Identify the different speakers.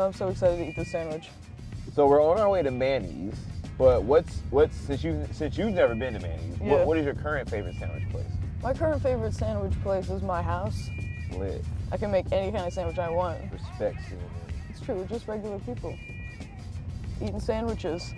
Speaker 1: I'm so excited to eat this sandwich.
Speaker 2: So we're on our way to Manny's, but what's what's since you since you've never been to Manny's,
Speaker 1: Yeah.
Speaker 2: what, what is your current favorite sandwich place?
Speaker 1: My current favorite sandwich place is my house.
Speaker 2: Lit.
Speaker 1: I can make any kind of sandwich I want.
Speaker 2: Respect
Speaker 1: It's true, we're just regular people. Eating sandwiches.